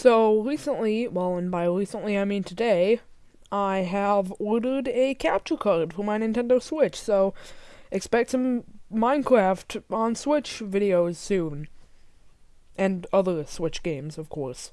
So recently, well, and by recently I mean today, I have ordered a capture card for my Nintendo Switch. So expect some Minecraft on Switch videos soon, and other Switch games, of course.